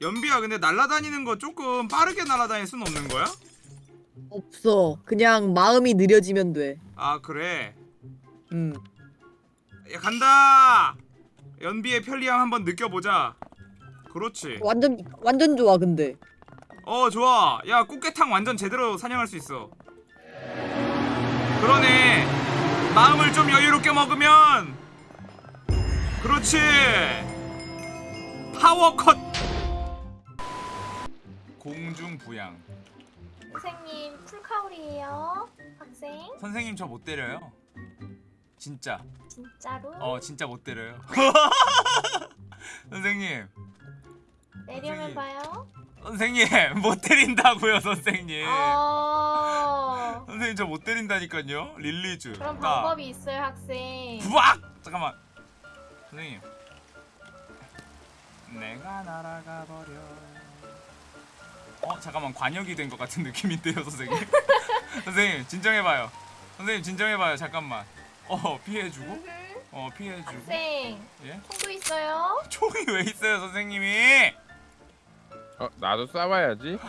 연비야 근데 날아다니는 거 조금 빠르게 날아다닐 순 없는 거야? 없어. 그냥 마음이 느려지면 돼. 아 그래 음. 야 간다 연비의 편리함 한번 느껴보자 그렇지 완전 완전 좋아 근데. 어 좋아 야 꽃게탕 완전 제대로 사냥할 수 있어 그러네 마음을 좀 여유롭게 먹으면 그렇지 파워 컷 공중부양. 선생님 쿨카울이에요 학생. 선생님 저 못 때려요. 진짜. 진짜로? 어 진짜 못 때려요. 선생님. 내려면 봐요. 선생님 못 때린다고요 선생님. 어. 선생님 저 못 때린다니까요. 릴리즈. 그런 나. 방법이 있어요 학생. 부악! 잠깐만. 선생님. 내가 날아가 버려 어 잠깐만 관역이 된 것 같은 느낌인데요 선생님 선생님 진정해봐요 선생님 진정해봐요 잠깐만 어 피해주고 음흠. 어 피해주고 학생 예? 총도 있어요 총이 왜 있어요 선생님이 어, 나도 싸워야지.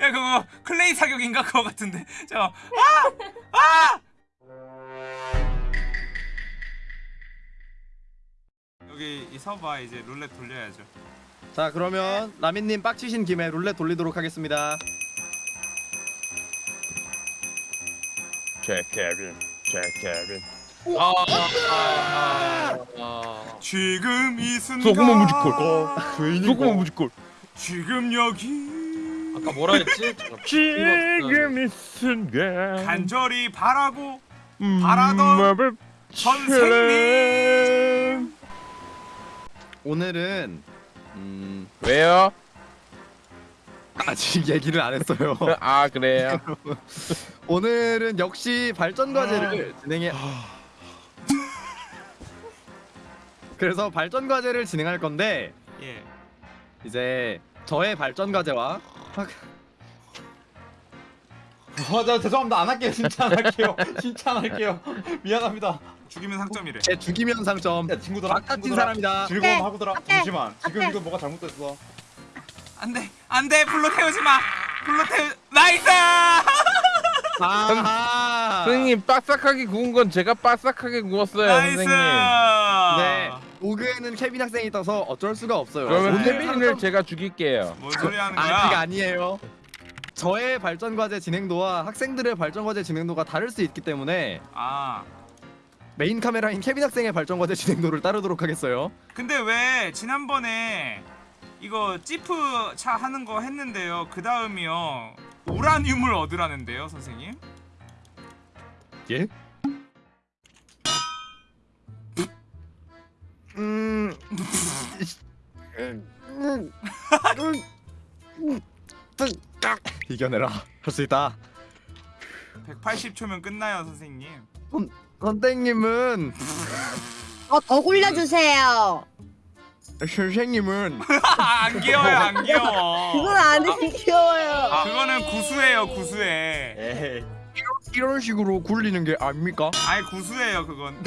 야 그거 클레이 사격인가 그거 같은데 저 아! 아! 여기 이 서봐 이제 룰렛 돌려야죠 자 그러면 라민님 빡치신 김에 룰렛 돌리도록 하겠습니다 제 케빈, 제 케빈. 아, 아, 아, 지금 이 순간 소금은 무지콜. 소금은 무지콜. 지금 여기 아까 뭐라 했지? 지금 이 순간. 간절히 바라고 음, 바라던 선생님 오늘은 음 왜요? 아직 얘기를 안 했어요. 아 그래요. 오늘은 역시 발전 과제를 진행해 그래서 발전 과제를 진행할 건데 예. 이제 저의 발전 과제와 아나 죄송합니다. 안 할게요. 진짜 안 할게요. 진짜 안 할게요. 미안합니다 죽이면 상점이래. 제 죽이면 상점. 야 친구들아 막같은 친구들아, 사람이다. 즐거움 오케이, 하고들아 오케이, 잠시만. 지금 오케이. 이거 뭐가 잘못됐어? 안돼 안돼. 불로 태우지 마. 불로 태우 나이스! 아하! 선생님 바삭하게 구운 건 제가 바삭하게 구웠어요, 나이스! 선생님. 네 오그에는 케빈 학생이 떠서 어쩔 수가 없어요. 그러면 오늘 케빈을 제가 죽일게요. 뭔 소리 하는 거야? 아직 아니에요. 저의 발전 과제 진행도와 학생들의 발전 과제 진행도가 다를 수 있기 때문에 아 메인 카메라인 케빈 학생의 발전 과제 진행도를 따르도록 하겠어요. 근데 왜 지난번에 이거 지프 차 하는 거 했는데요 그 다음이요 우라늄을 얻으라는데요 선생님 예? 음. 이겨내라. 할 수 있다. 180초면 끝나요 선생님 선생님은 어, 더 굴려주세요. 선생님은 안 귀여워요 안 귀여워 그건 안 귀여워요. 그거는 구수해요 구수해 에이 이런 식으로 굴리는 게 아닙니까? 아이 구수해요 그건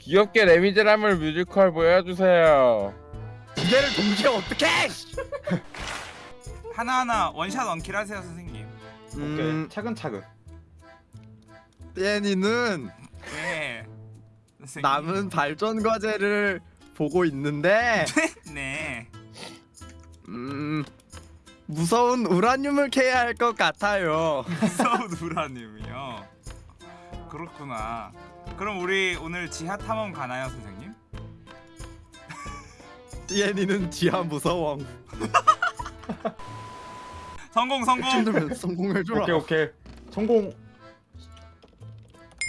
귀엽게 레미제라블 뮤지컬 보여주세요. 기대를 동시에 어떻게? 하나하나 one shot one kill 하세요 선생님 오케이. 음, 차근차근 떼니는 네. 선생님. 남은 발전 과제를 보고 있는데. 네. 음 무서운 우라늄을 캐야 할 것 같아요. 무서운 우라늄이요? 그렇구나. 그럼 우리 오늘 지하 탐험 가나요 선생님? 띠엔이는 지하 무서워. 성공 성공 친구면 성공해 줘라. 오케이 오케이 성공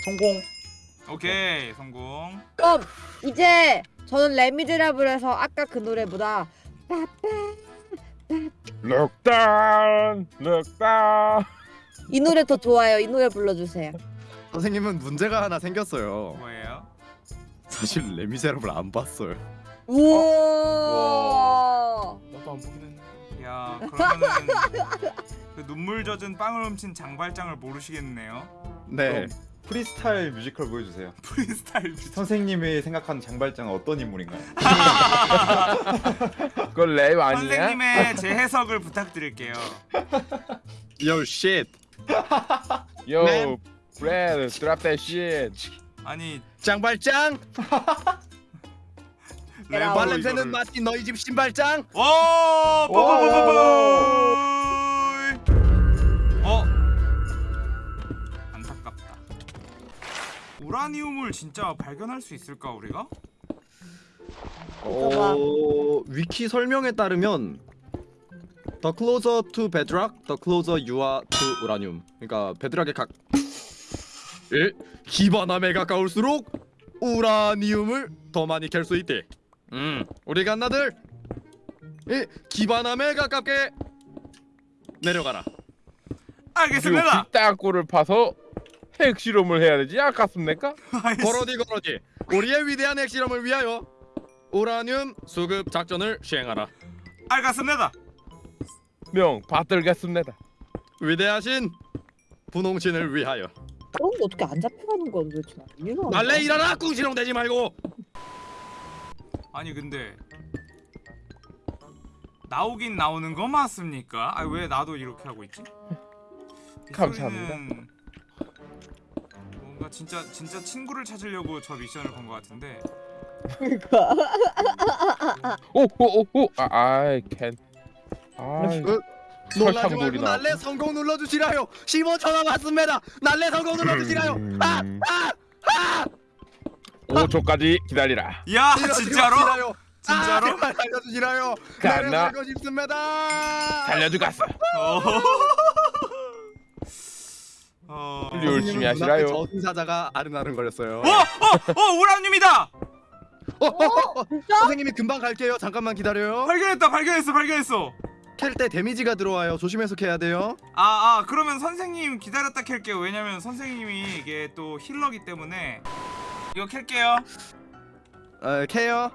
성공 오케이 성공 그럼 이제 저는 레미제라블에서 아까 그 노래보다 럭단, 럭단. 이 노래 더 좋아요. 이 노래 불러주세요. 선생님은 문제가 하나 생겼어요. 뭐예요? 사실 레미제라블 안 봤어요. 우와. 나도 안 보긴 했네 야 그러면은 그 눈물 젖은 빵을 훔친 장발장을 모르시겠네요 네. 프리스타일 뮤지컬 보여주세요. 프리스타일 뮤직. 선생님이 생각하는 장발장은 어떤 인물인가요? 그건 랩 아니야? 선생님의 재해석을 부탁드릴게요. Yo shit. Yo, Man. Brad, drop that shit. 아니 장발장. 발 냄새는 이거를- 마치 너희 집 신발장. 오! 뽀뽀뽀뽀뽀! 어? 안타깝다. 우라니움을 진짜 발견할 수 있을까 우리가? 어, 위키 설명에 따르면 The closer to bedrock, the closer you are to uranium. 그러니까 베드락에 각 예? 기반함에 가까울수록 우라니움을 더 많이 캘 수 있대. 음, 우리 갓나들 예, 기반함에 가깝게 내려가라. 알겠습니다. 땅굴을 파서 핵실험을 해야 되지? 아이씨. 거러디 거러디. 우리의 위대한 핵실험을 위하여 우라늄 수급 작전을 시행하라. 알겠습니다. 명 받들겠습니다. 위대하신 분홍신을 위하여. 그런 거 어떻게 안 잡혀가는 거야 도대체. 말래 일어나 꿍시렁 대지 말고. 아니 근데 나오긴 나오는 거 맞습니까? 아 왜 나도 이렇게 하고 있지? 이 감사합니다. 뭔가 진짜 진짜 친구를 찾으려고 저 미션을 건 것 같은데 그러니까 오오오오 아, 아이 캔. 아, 놀라지 설탕물이 말고. 날래 성공 눌러주시라요. 15천 원 왔습니다. 날래 성공 눌러주시라요. 아, 아, 5초까지 기다리라. 야 이러지 진짜로? 진짜로? 아, 살려주시라요. 갔나? 살고 싶습니다. 살려주갔어. 어. 어. 열심히 하시라요. 저승사자가 아른아른 거렸어요. 어! 어! 어! 우람님이다! 어, 어, 어, 어. 진짜? 선생님이 금방 갈게요. 잠깐만 기다려요. 발견했다 발견했어 발견했어 캘 때 데미지가 들어와요. 조심해서 캐야 돼요. 아, 아 그러면 선생님 기다렸다 캘게요 왜냐면 선생님이 이게 또 healer기 때문에 이거 캘게요. 어, 캐요.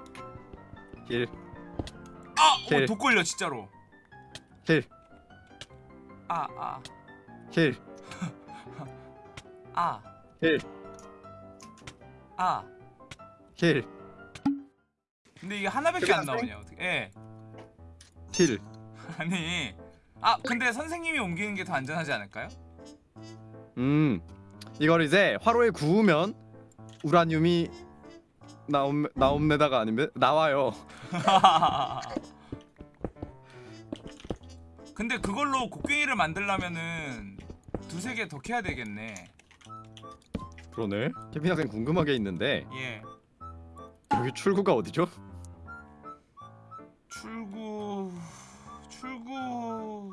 heal, 아! 캘. 어, 독 걸려 진짜로. heal, 아, 아, heal, 아, heal, 아. heal, 근데 이게 하나밖에 안 나오냐 어떻게. 예. 힐. 아니. 아 근데 선생님이 옮기는 게 더 안전하지 않을까요? 음, 이걸 이제 화로에 구우면 우라늄이 나옴 나옴내다가 아니면 나와요. 근데 그걸로 곡괭이를 만들려면은 두세 개 더 캐야 되겠네 그러네. 케빈 학생 궁금한 게 있는데 예 여기 출구가 어디죠? 출구 출구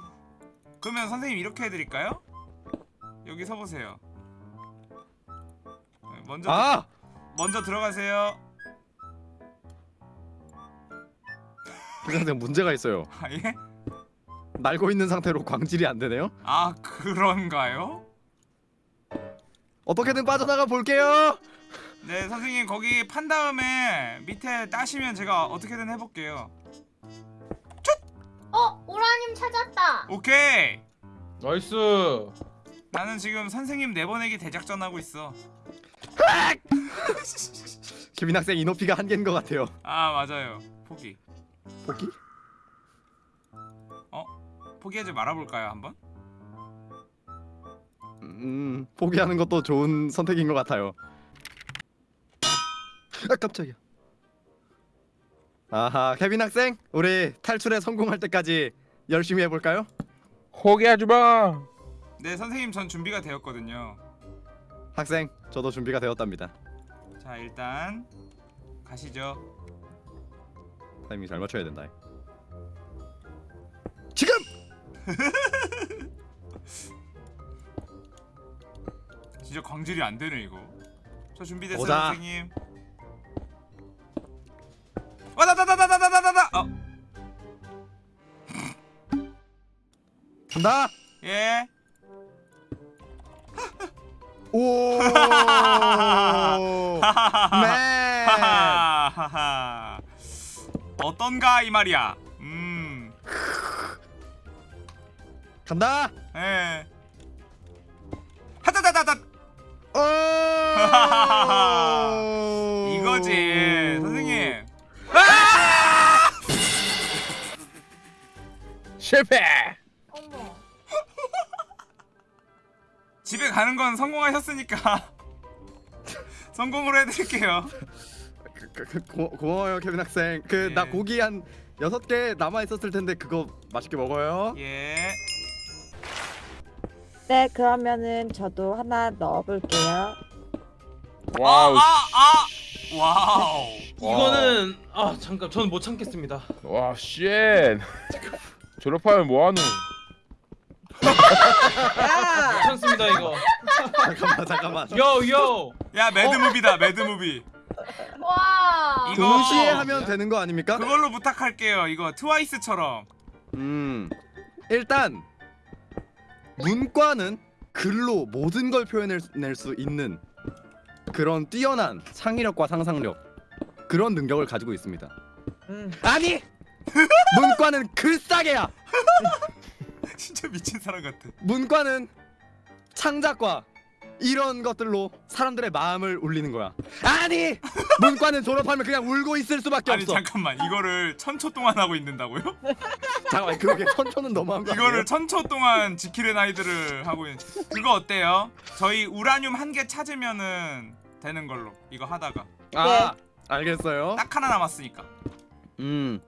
그러면 선생님 이렇게 해드릴까요? 여기 서보세요 네, 먼저 아, 먼저 들어가세요 케빈 학생 문제가 있어요. 아 예? 날고 있는 상태로 광질이 안 되네요. 아 그런가요? 어떻게든 빠져나가 볼게요. 네 선생님 거기 판 다음에 밑에 따시면 제가 어떻게든 해볼게요 어, 우라늄 찾았다. 오케이 nice. 나는 지금 선생님 내보내기 대작전 하고 있어 케빈 학생 이노피가 한계인 것 같아요. 아 맞아요 포기 포기? 포기하지 말아볼까요 한번? 음, 포기하는 것도 좋은 선택인 것 같아요. 아 깜짝이야. 아하, 케빈 학생, 우리 탈출에 성공할 때까지 열심히 해볼까요? 포기하지 마. 네 선생님 전 준비가 되었거든요 학생, 저도 준비가 되었답니다. 자 일단 가시죠 타이밍 잘 맞춰야 된다. 지금! 진짜 광질이 안 되네 이거 저 준비됐어요 보자. 선생님 와다다다다다다다다 어 간다. 예. 오! 네. 하하하하. 어떤가 이 말이야. 음. 간다. 예. 하다다다다. 어! 이거지 선생님 실패. 가는 건 성공하셨으니까 성공으로 해드릴게요 그, 그, 그, 고, 고마워요 케빈 학생. 그나 예. 고기 한 여섯 개 남아 있었을 텐데 그거 맛있게 먹어요. 예 네 그러면은 저도 하나 넣어볼게요. wow. 아, 아, 아! wow 이거는 아 잠깐 저는 못 참겠습니다. 와 shit. 졸업하면 뭐하노? 참습니다 이거. 잠깐만 잠깐만. yo yo. 야 mad movie다 mad movie 와. 이거- 동시에 하면 되는 거 아닙니까? 그걸로 부탁할게요 이거 트와이스처럼 음 일단 문과는 글로 모든 걸 표현해낼 수 있는 그런 뛰어난 창의력과 상상력 그런 능력을 가지고 있습니다. 음. 아니 문과는 글싸개야. 진짜 미친 사람 같아 문과는 창작과 이런 것들로 사람들의 마음을 울리는 거야. 아니 문과는 졸업하면 그냥 울고 있을 수밖에 아니 없어. 잠깐만 이거를 천초 동안 하고 있는다고요? 잠깐만 그러게 천초는 너무한 거 아니에요? 이거를 천초 동안 지키는 아이들을 하고 있는 그거 어때요? 저희 우라늄 한 개 찾으면은 되는 걸로 이거 하다가 아 알겠어요. 딱 하나 남았으니까 음,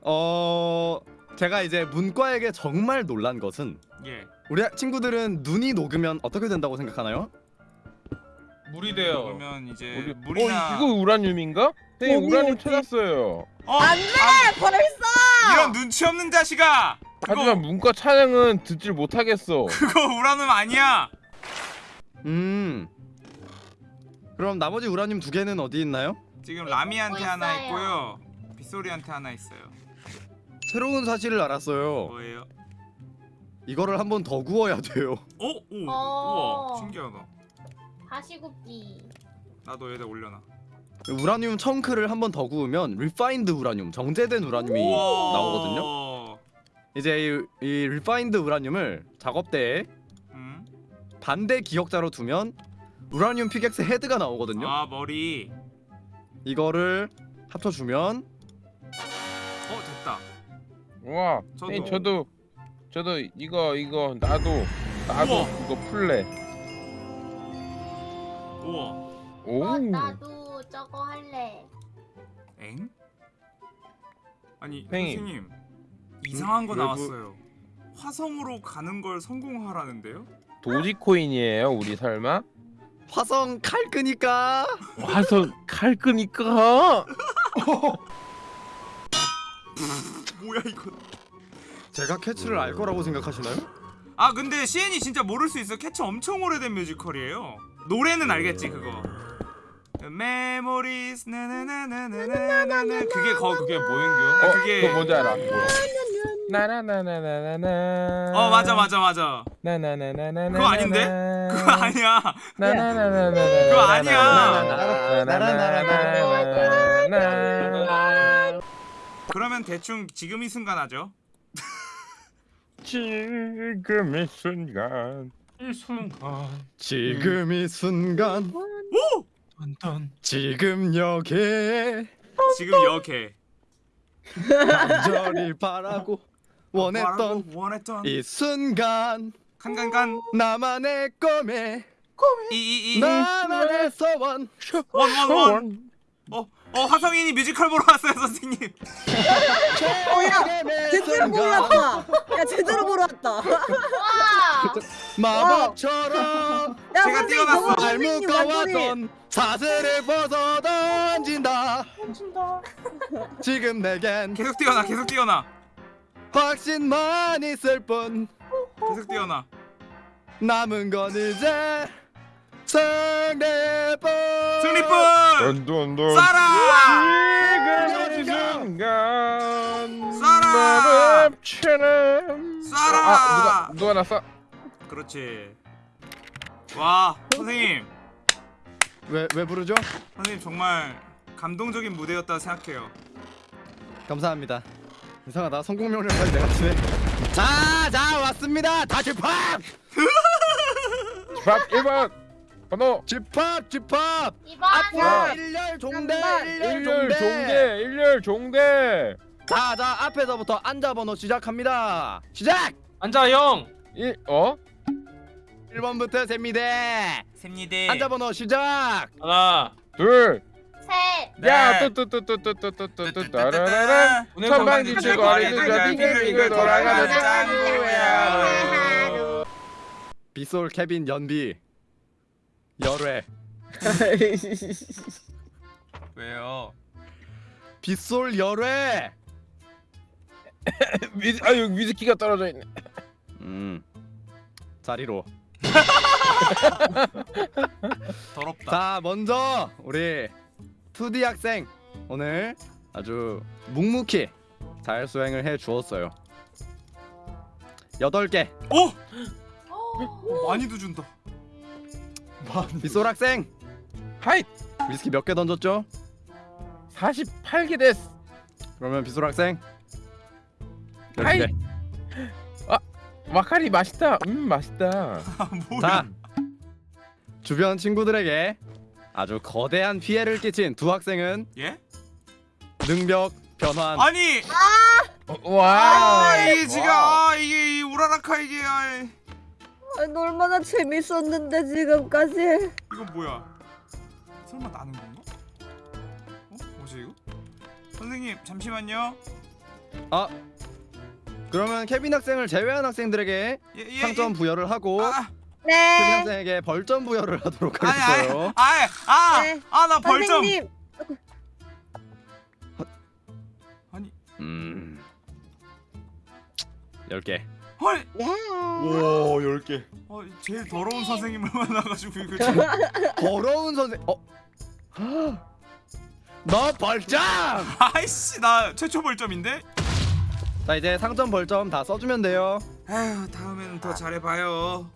어, 제가 이제 문과에게 정말 놀란 것은 예 우리 친구들은 눈이 녹으면 어떻게 된다고 생각하나요? 물이 돼요. 그러면 이제 우리- 물이나 어 이거 우라늄인가? 네 우라늄? 찾았어요. 어, 안 돼! 벌써! 이런 눈치 없는 자식아 하지만 문과 찬양은 듣질 못하겠어. 그거 우라늄 아니야 음, 그럼 나머지 우라늄 두 개는 어디 있나요? 지금 라미한테. 하나 있고요 빗소리한테 하나 있어요 새로운 사실을 알았어요. 뭐예요? 이거를 한 번 더 구워야 돼요. 어? 오 어. 우와 신기하다 다시 굽기. 나도 여기다 올려놔 우라늄 chunk를 한 번 더 구우면 refined 우라늄, 정제된 우라늄이 우와. 나오거든요. 이제 이, 이 refined 우라늄을 작업대에 음? 반대 기역자로 두면 우라늄 피격스 헤드가 나오거든요. 아 머리 이거를 합쳐주면 와, 저도. 선생님 저도 저도 이거 이거 나도 나도 우와. 이거 풀래. 우와 오. 어, 나도 저거 할래. 엥? 아니 팽이. 선생님 이상한 거 그- 나왔어요 화성으로 가는 걸 성공하라는데요? 도지코인이에요, 우리 설마? 화성 칼 끄니까 와서 칼 끄니까. 뭐야 이거 제가 캣츠를 알 거라고 생각하시나요? 아 근데 CN이 진짜 모를 수 있어 캣츠 엄청 오래된 뮤지컬이에요 노래는 알겠지 그거 memories 나나나나나나나 그게 거 그게 뭐인겨? 어, 그게 그거 뭔지 알아? 뭐야? 나나나나나나나. 어 맞아 맞아 맞아 나나나나나나. 그거 아닌데? 그거 아니야 나나나나나나. 그거 아니야. 나나나나나나. 그러면 대충 지금 이 순간 하죠. 지금 이 순간. 이 순간. 지금 이 순간. 오! 딴딴. 지금 여기에 지금 여개 간절히 바라고 원했던 바라고 원했던 이 순간. 칸칸칸. 나만의 꿈에 이이이. 나만의 소원 원원원 어, 어 화성인이 뮤지컬 보러 왔어요 선생님. 어야 제대로 보러 왔다. 야 제대로 보러 왔다. 와. 마법처럼 야 제가 완전히 알묶어왔던 사슬을 벗어 던진다. 지금 내겐 계속 뛰어나 계속 뛰어나. 확신만 있을 뿐. 계속 뛰어나. 남은 건 이제 승리뿐! 승리뿐! 던던던 쏴라! 지금 이 순간 쏴라! 마법처럼 쏴라! 아 누가 누가 났어? 그렇지. 와 선생님. 왜, 왜 부르죠? 선생님 정말 감동적인 무대였다 생각해요. 감사합니다. 이상하다. 성공 명령까지 내가 치네 자자 왔습니다. 다시 팍밥 1번 번호 집합 집합 2번 앞으로 일렬 종대. 일렬 종대 일렬 종대 자자 앞에서부터 앉아 번호 시작합니다 시작 앉아 형. 일 어? 1번부터 셉니다 셉니다. 앉아 번호 시작 하나. 둘셋 네. 야, 뚜뚜뚜뚜뚜뚜뚜뚜뚜 따라라라 천방지축 어린이가 빙글빙글 돌아가는 짱구야 빗솔 케빈 연비 열회 왜요? 빗솔 열회 위, 아유 위스키가 떨어져 있네 음 자리로 더럽다. 자 먼저 우리 2D 학생 오늘 아주 묵묵히 잘 수행을 해 주었어요 8개 오! 오, 많이도 준다. 빗솔 학생! 하이! 위스키 몇 개 던졌죠? 48개 됐어 그러면 빗솔 학생! 하이! 12개. 와카리 맛있다. 음 맛있다. 아? 자 주변 친구들에게 아주 거대한 피해를 끼친 두 학생은 예? 능력 변환. 아니, 어, 와 아, 이게 지금 아, 이게 이 우라라카 이게 아, 아니, 얼마나 재밌었는데 지금까지. 이건 뭐야? 설마 나는 건가? 어? 뭐지 이거? 선생님 잠시만요. 아 그러면 케빈 학생을 제외한 학생들에게 예, 예, 상점 예. 부여를 하고 아, 케빈 네. 학생에게 벌점 부여를 하도록 하겠어요 아니, 아, 네. 아, 나 벌점. 선생님. 아니, 음 10개 헐. 야. 오 10개. 어, 제일 더러운 선생님을 만나가지고 이거 지금. 더러운 선생 어? 너 벌점! 아이씨, 나 최초 벌점인데. 자 이제 상점 벌점 다 써주면 돼요 아휴, 다음에는 더 잘해봐요.